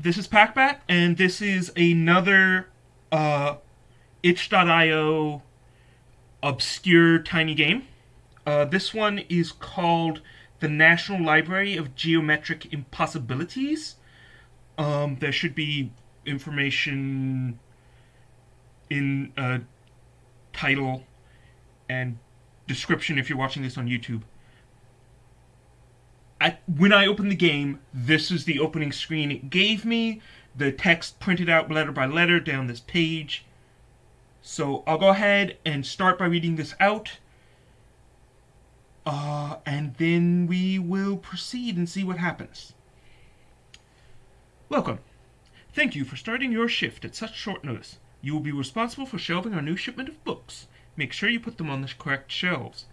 this is Packbat, and this is another uh, itch.io obscure tiny game. Uh, this one is called the National Library of Geometric Impossibilities. Um, there should be information in uh, title and description if you're watching this on YouTube. At, when I opened the game, this is the opening screen it gave me. The text printed out letter by letter down this page. So I'll go ahead and start by reading this out. Uh, and then we will proceed and see what happens. Welcome. Thank you for starting your shift at such short notice. You will be responsible for shelving our new shipment of books. Make sure you put them on the correct shelves.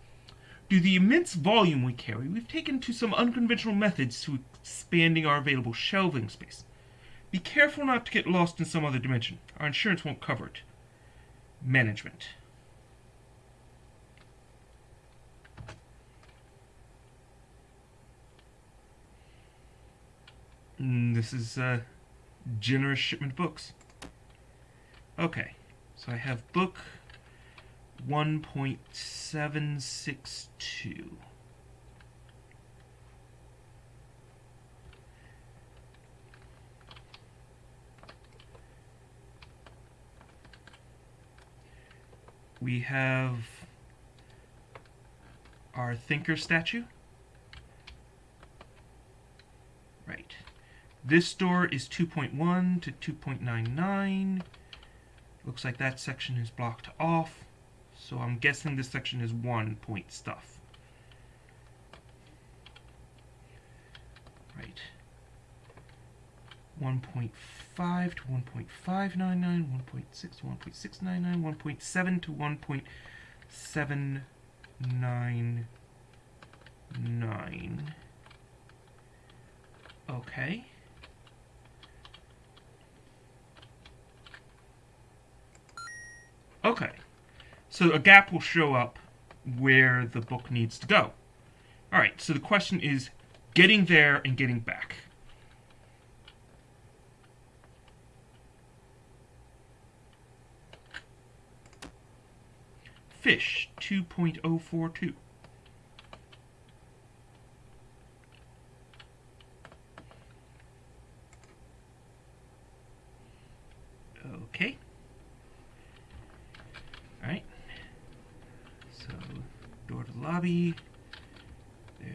Due to the immense volume we carry, we've taken to some unconventional methods to expanding our available shelving space. Be careful not to get lost in some other dimension. Our insurance won't cover it. Management. Mm, this is uh, generous shipment books. Okay, so I have book 1.762. We have our thinker statue. Right. This door is 2.1 to 2.99. Looks like that section is blocked off. So I'm guessing this section is one point stuff. Right. 1.5 to 1.599, 1.6 to 1.699, 1.7 to 1.799. Okay. Okay. So a gap will show up where the book needs to go. Alright, so the question is getting there and getting back. Fish 2.042. Okay. Alright. So, door to the lobby.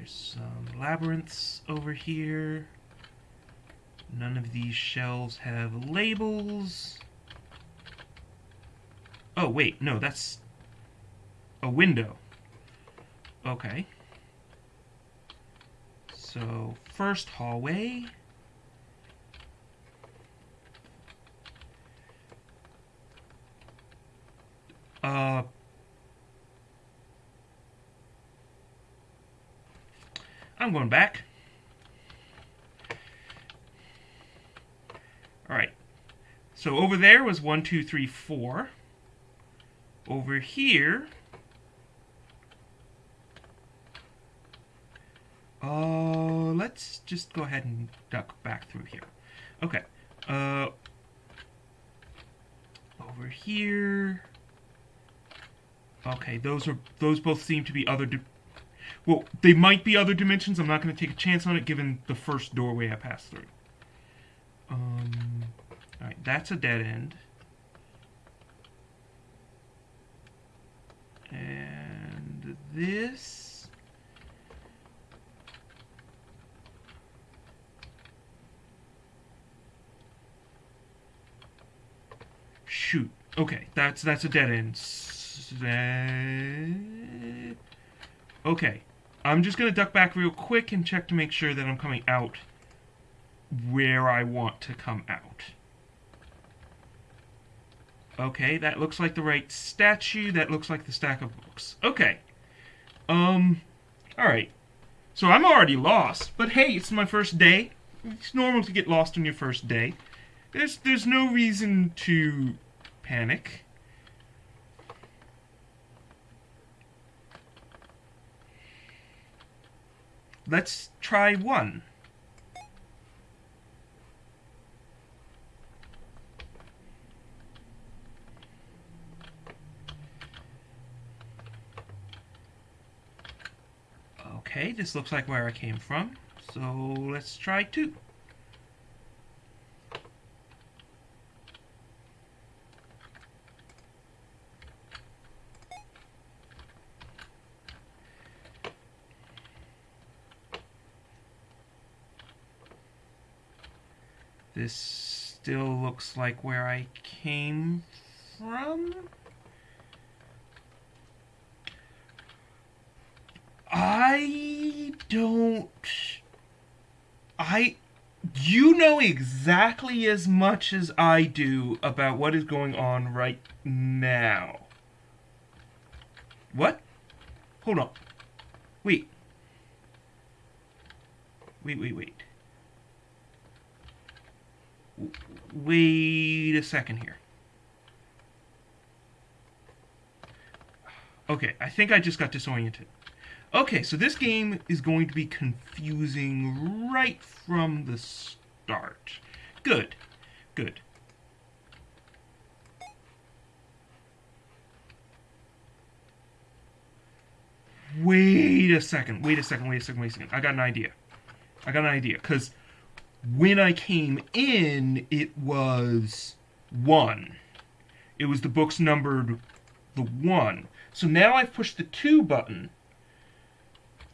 There's some labyrinths over here. None of these shelves have labels. Oh, wait, no, that's a window. Okay. So, first hallway. Uh, I'm going back. Alright. So over there was one, two, three, four. Over here... Uh, let's just go ahead and duck back through here. Okay. Uh, over here... Okay, those are those both seem to be other. Well, they might be other dimensions. I'm not going to take a chance on it, given the first doorway I passed through. Um, all right, that's a dead end. And this. Shoot. Okay, that's that's a dead end. Okay. I'm just going to duck back real quick and check to make sure that I'm coming out where I want to come out. Okay, that looks like the right statue. That looks like the stack of books. Okay. Um, alright. So I'm already lost, but hey, it's my first day. It's normal to get lost on your first day. There's, there's no reason to panic. Let's try one. Okay, this looks like where I came from. So let's try two. Looks like where I came from. I don't. I. You know exactly as much as I do about what is going on right now. What? Hold on. Wait. Wait, wait, wait. Wait a second here. Okay, I think I just got disoriented. Okay, so this game is going to be confusing right from the start. Good, good. Wait a second, wait a second, wait a second, wait a second. I got an idea. I got an idea, because when I came in, it was 1. It was the books numbered the 1. So now I've pushed the 2 button,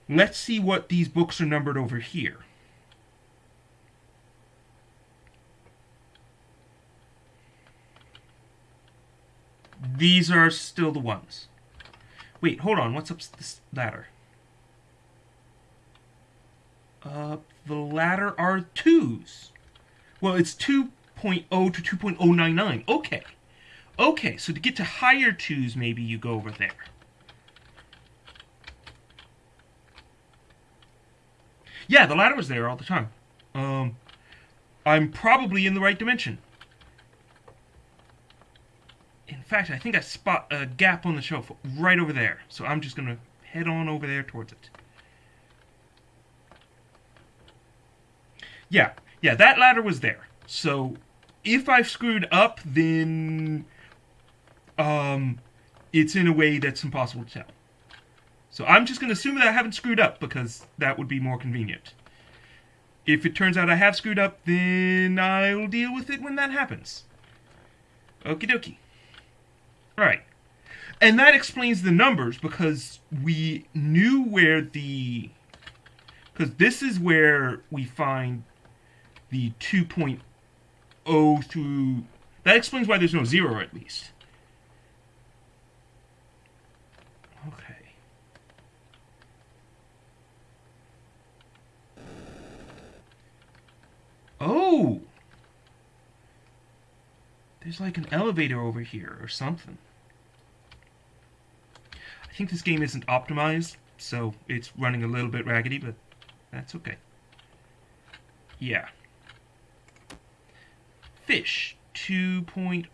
Let's see what these books are numbered over here. These are still the ones. Wait, hold on. What's up this ladder? Uh, the ladder are twos. Well, it's 2.0 to 2.099. Okay. Okay, so to get to higher twos, maybe you go over there. Yeah, the ladder was there all the time. Um, I'm probably in the right dimension. In fact, I think I spot a gap on the shelf right over there. So I'm just going to head on over there towards it. Yeah, yeah, that ladder was there. So if I've screwed up, then um, it's in a way that's impossible to tell. So I'm just going to assume that I haven't screwed up because that would be more convenient. If it turns out I have screwed up, then I'll deal with it when that happens. Okie dokie. Alright. And that explains the numbers because we knew where the... Because this is where we find the 2.0 through... That explains why there's no zero at least. Okay. Oh! There's like an elevator over here or something. I think this game isn't optimized, so it's running a little bit raggedy, but that's okay. Yeah. Fish. 2 point...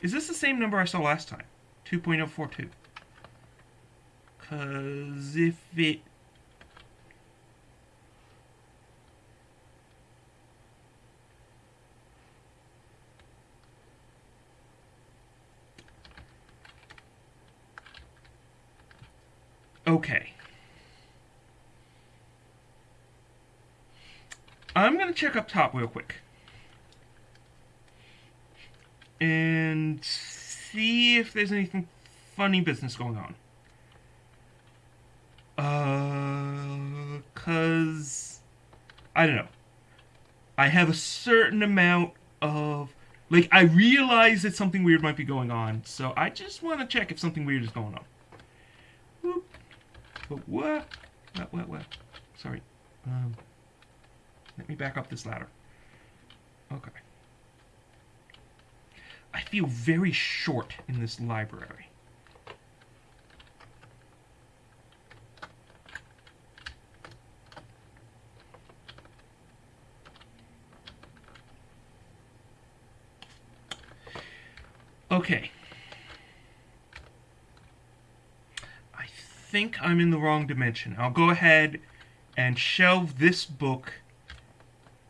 Is this the same number I saw last time? 2.042. Because if it... Okay. I'm going to check up top real quick. And see if there's anything funny business going on. Uh, cause I don't know. I have a certain amount of like I realize that something weird might be going on, so I just want to check if something weird is going on. Whoop. But what? What? What? What? Sorry. Um, let me back up this ladder. Okay. I feel very short in this library. Okay. I think I'm in the wrong dimension. I'll go ahead and shelve this book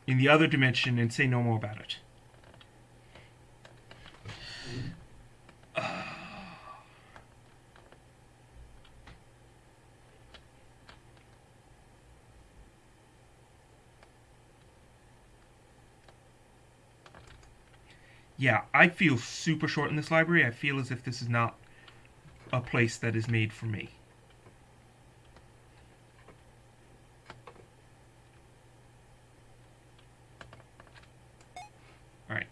in the other dimension and say no more about it. yeah, I feel super short in this library. I feel as if this is not a place that is made for me. Alright.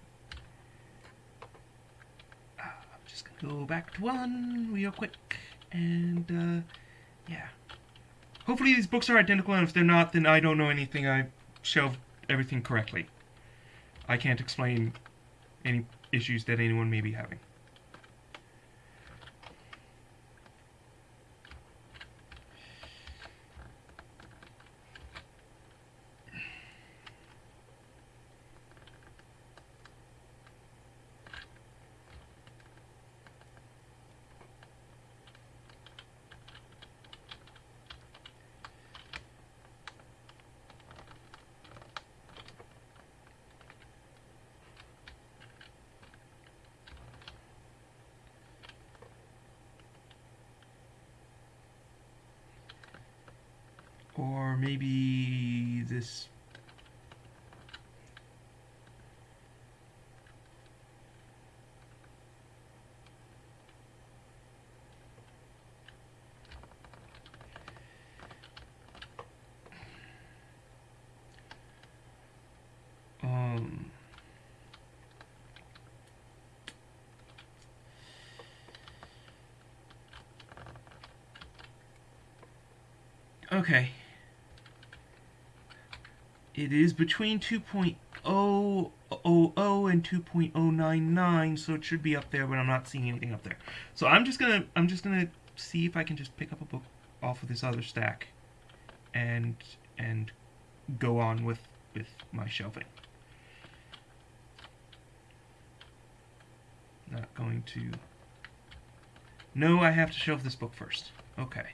Uh, I'm just gonna go back to one real quick. And, uh, yeah. Hopefully these books are identical, and if they're not, then I don't know anything. I shelved everything correctly. I can't explain any issues that anyone may be having. Or maybe this... Um... Okay. It is between 2.000 and 2.099, so it should be up there, but I'm not seeing anything up there. So I'm just gonna I'm just gonna see if I can just pick up a book off of this other stack and and go on with with my shelving. Not going to No, I have to shelve this book first. Okay.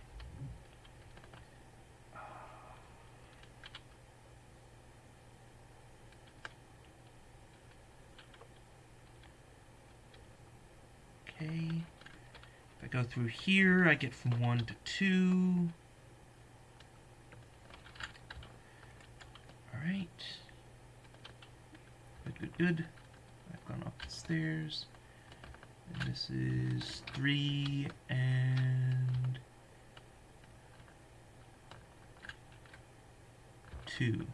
Go through here, I get from 1 to 2. Alright. Good, good, good. I've gone up the stairs. And this is 3 and... 2.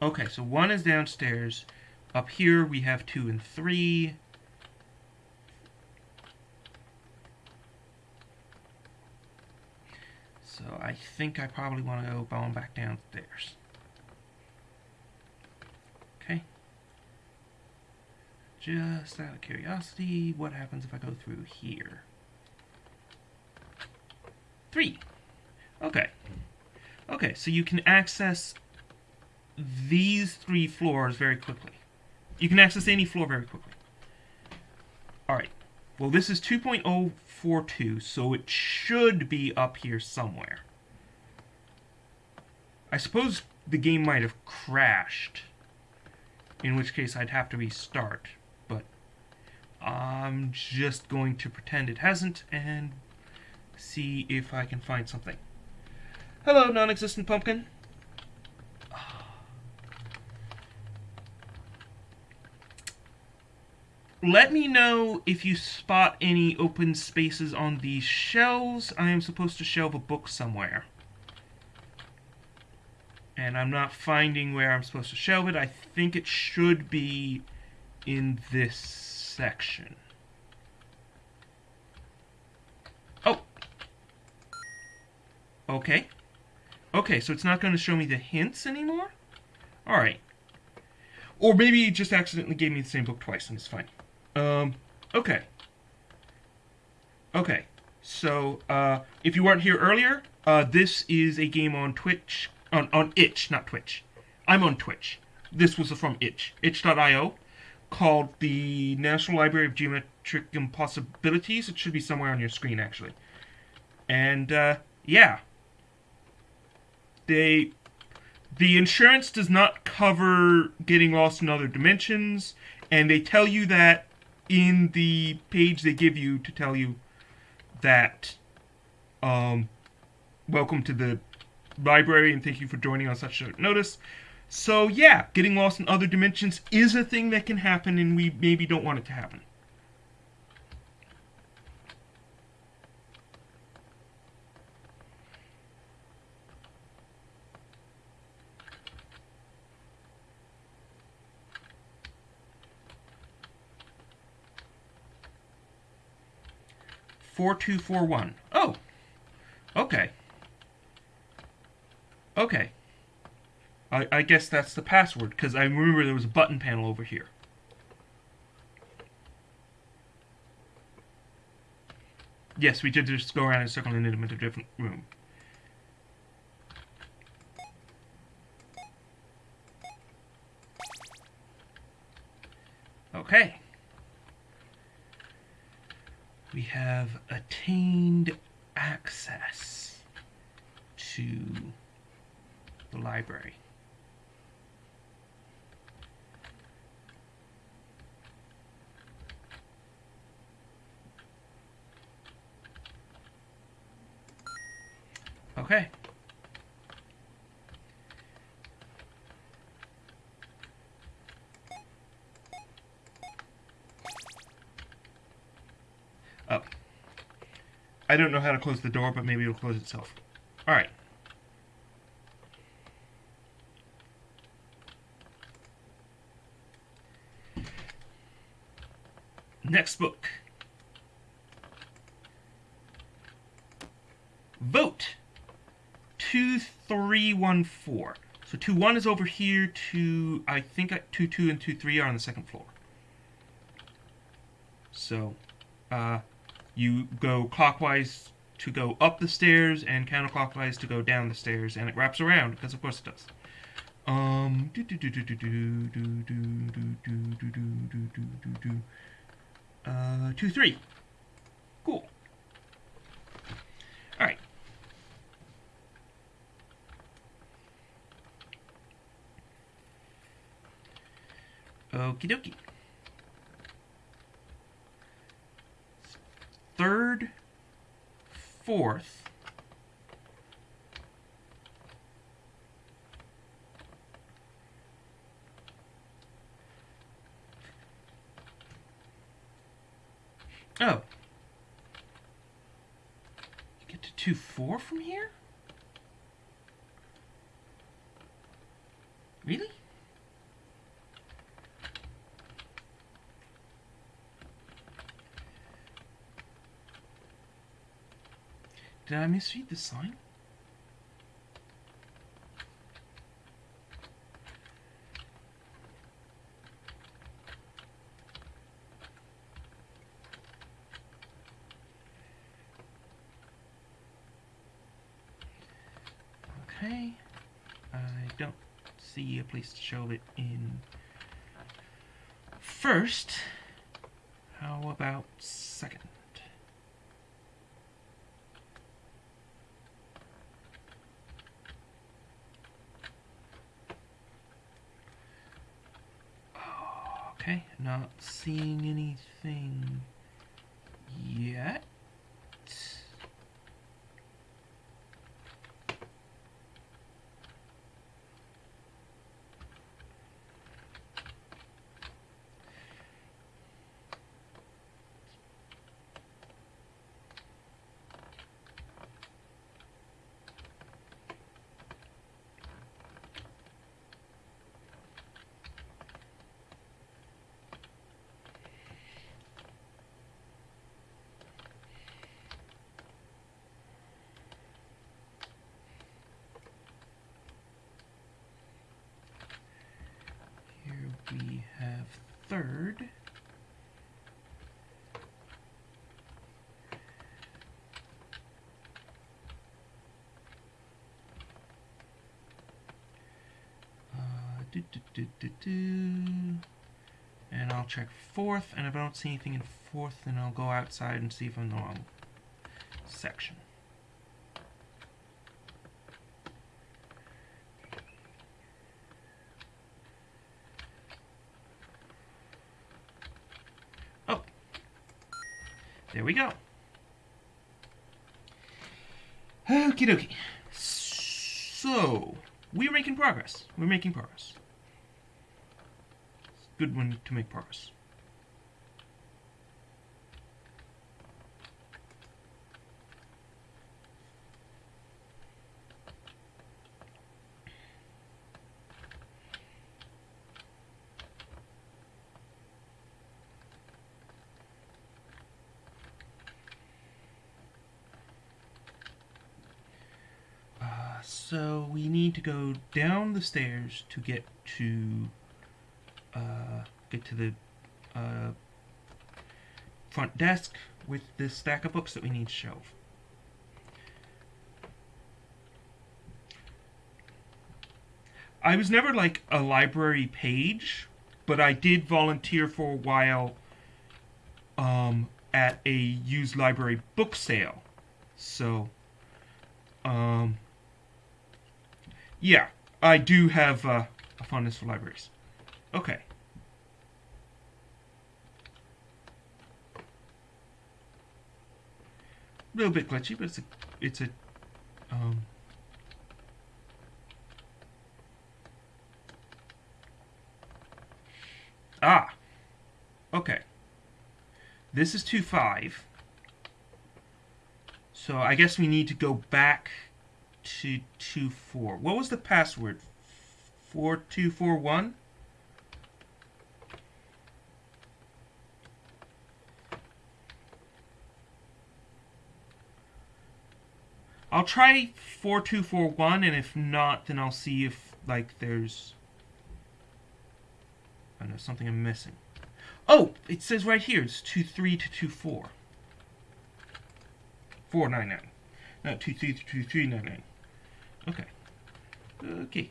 Okay, so 1 is downstairs. Up here we have 2 and 3. So I think I probably want to go on back downstairs. Okay. Just out of curiosity, what happens if I go through here? Three. Okay. Okay, so you can access these three floors very quickly. You can access any floor very quickly. Alright. Well, this is 2.042, so it should be up here somewhere. I suppose the game might have crashed, in which case I'd have to restart, but I'm just going to pretend it hasn't and see if I can find something. Hello, non-existent pumpkin. let me know if you spot any open spaces on these shelves. I am supposed to shelve a book somewhere. And I'm not finding where I'm supposed to shelve it. I think it should be in this section. Oh! Okay. Okay, so it's not going to show me the hints anymore? Alright. Or maybe it just accidentally gave me the same book twice, and it's fine. Um, okay. Okay. So, uh, if you weren't here earlier, uh, this is a game on Twitch, on, on itch, not Twitch. I'm on Twitch. This was from itch, itch.io, called the National Library of Geometric Impossibilities. It should be somewhere on your screen, actually. And, uh, yeah. They, the insurance does not cover getting lost in other dimensions, and they tell you that in the page they give you to tell you that um, welcome to the library and thank you for joining on such short notice. So yeah, getting lost in other dimensions is a thing that can happen and we maybe don't want it to happen. Four two four one. Oh, okay. Okay. I, I guess that's the password, because I remember there was a button panel over here. Yes, we did just go around in a circle and into a different room. Okay. We have attained access to the library. Okay. Oh. I don't know how to close the door, but maybe it'll close itself. Alright. Next book. Vote. 2314. So 2 1 is over here, 2, I think 2 2 and 2 3 are on the second floor. So, uh, you go clockwise to go up the stairs and counterclockwise to go down the stairs, and it wraps around, because of course it does. Um, do do do do do do do do do do do do do do. Uh, two three. Cool. All right. Okie dokie. Third, fourth. Oh. You get to 2 4 from here? Did I misread the sign? Okay. I don't see a place to show it in first. How about second? Okay, not seeing anything yet. Here we have third. Uh, do, do, do. And I'll check fourth, and if I don't see anything in fourth, then I'll go outside and see if I'm in the wrong section. Oh. There we go. Okie dokie. So, we're making progress. We're making progress. It's a good one to make progress. So we need to go down the stairs to get to uh, get to the uh, front desk with the stack of books that we need to shelve. I was never like a library page, but I did volunteer for a while um, at a used library book sale. So, um, yeah, I do have uh, a fondness for libraries. Okay. A little bit glitchy, but it's a, it's a, um, ah, okay. This is 2.5. So I guess we need to go back to 2.4. What was the password? 4241? I'll try 4241 and if not then I'll see if like there's I know something I'm missing. Oh, it says right here it's 23 to 24. 499. Not 23 to 2399. Okay. Okay.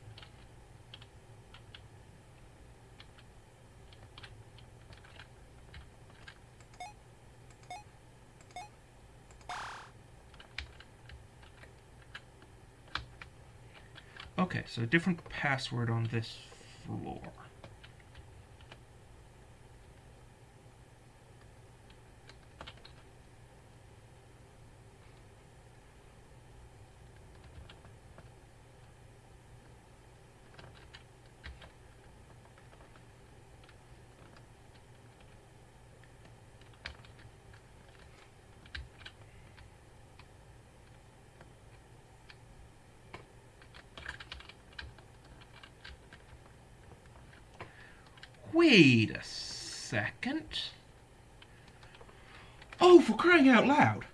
Okay, so a different password on this floor. Wait a second. Oh, for crying out loud.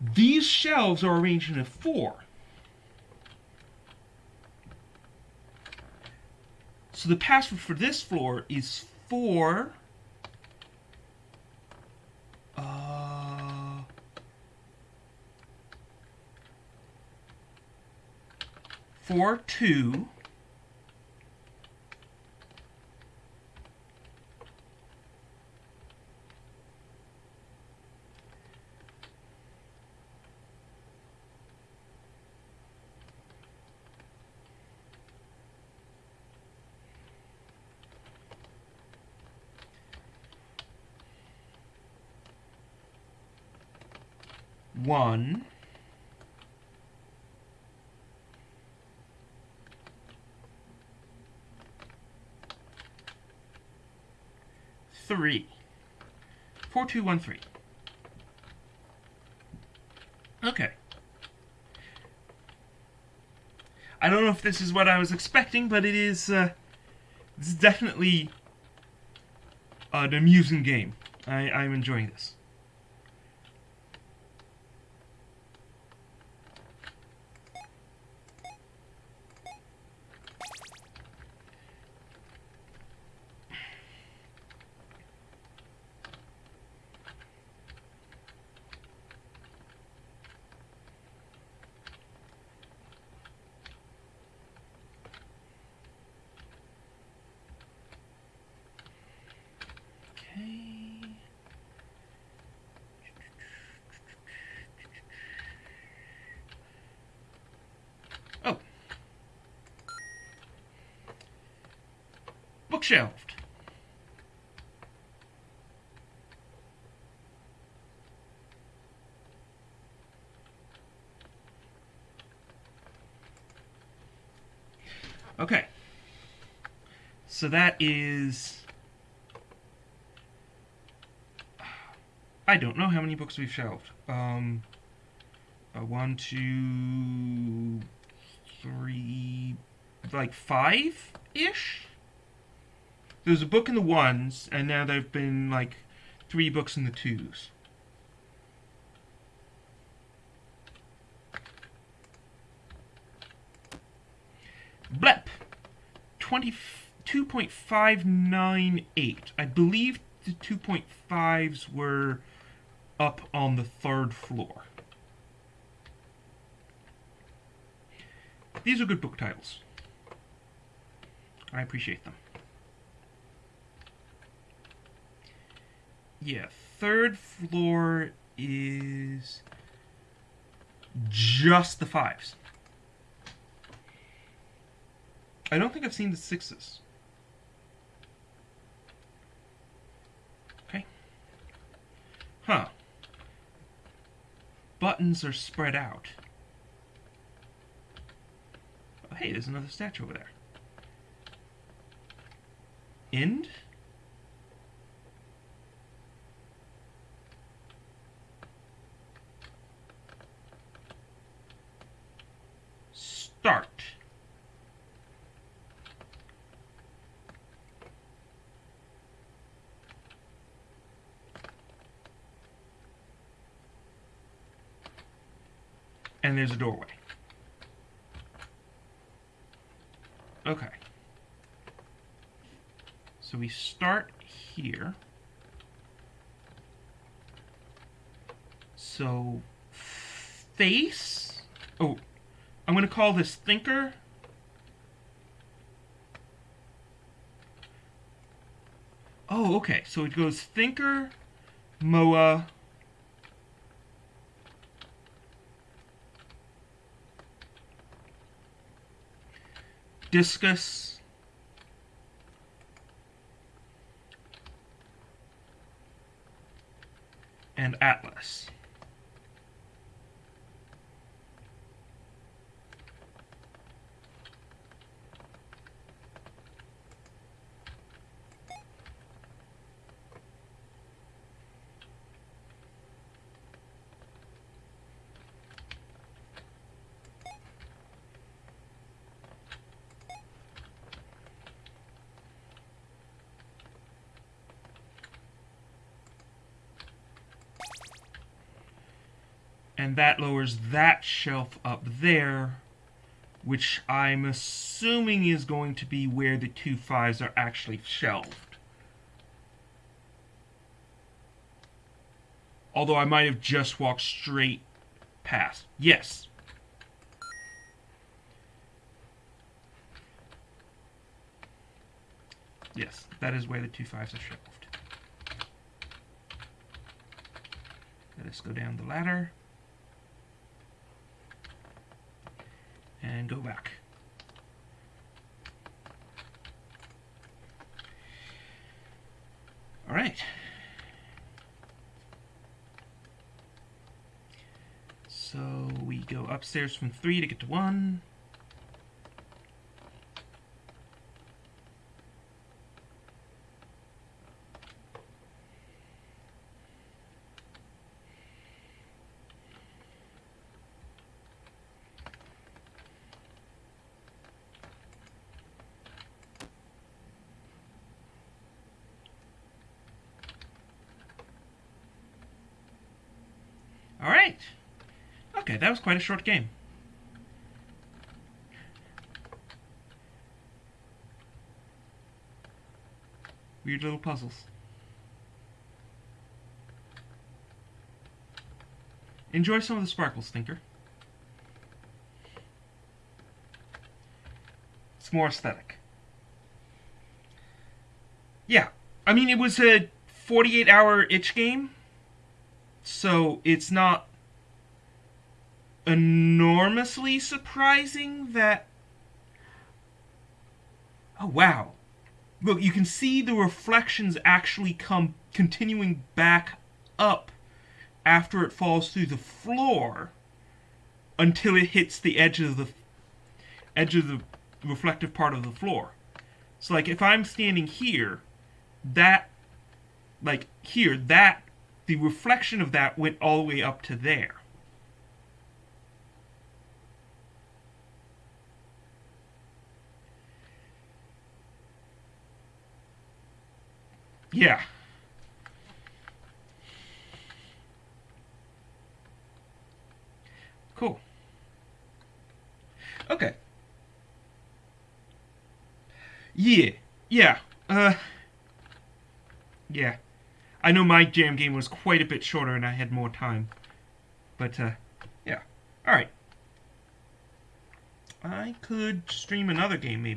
These shelves are arranged in a four. So the password for this floor is four. Uh, four two. One. Three. Four two one three. Okay. I don't know if this is what I was expecting but it is uh, it's definitely an amusing game. I, I'm enjoying this Shelved. Okay. So that is... I don't know how many books we've shelved. Um, uh, one, two, three, like five-ish? Ish. There's a book in the ones, and now there've been like three books in the twos. Blep. 22.598. I believe the 2.5s were up on the third floor. These are good book titles. I appreciate them. Yeah, third floor is just the fives. I don't think I've seen the sixes. Okay. Huh. Buttons are spread out. Oh, hey, there's another statue over there. End? Start. and there's a doorway. Okay. So we start here. So, face. Oh, I'm going to call this thinker. Oh, okay. So it goes thinker, Moa, discus and atlas. And that lowers that shelf up there, which I'm assuming is going to be where the two fives are actually shelved. Although I might have just walked straight past. Yes. Yes, that is where the two fives are shelved. Let us go down the ladder. And go back. All right. So we go upstairs from three to get to one. Alright. Okay, that was quite a short game. Weird little puzzles. Enjoy some of the sparkles, Thinker. It's more aesthetic. Yeah, I mean, it was a 48 hour itch game so it's not enormously surprising that. Oh, wow. Look, you can see the reflections actually come continuing back up after it falls through the floor until it hits the edge of the edge of the reflective part of the floor. So like if I'm standing here, that like here, that the reflection of that went all the way up to there. Yeah. Cool. Okay. Yeah. Yeah. Uh. Yeah. I know my jam game was quite a bit shorter and I had more time. But, uh, yeah. Alright. I could stream another game maybe.